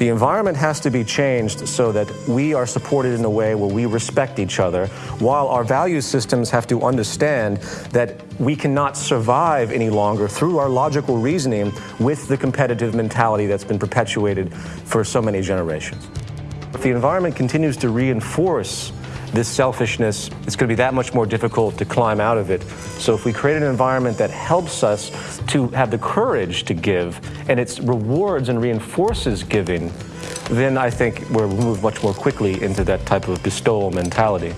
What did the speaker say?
The environment has to be changed so that we are supported in a way where we respect each other, while our value systems have to understand that we cannot survive any longer through our logical reasoning with the competitive mentality that's been perpetuated for so many generations. If the environment continues to reinforce this selfishness, it's going to be that much more difficult to climb out of it. So if we create an environment that helps us to have the courage to give and it rewards and reinforces giving, then I think we'll move much more quickly into that type of bestowal mentality.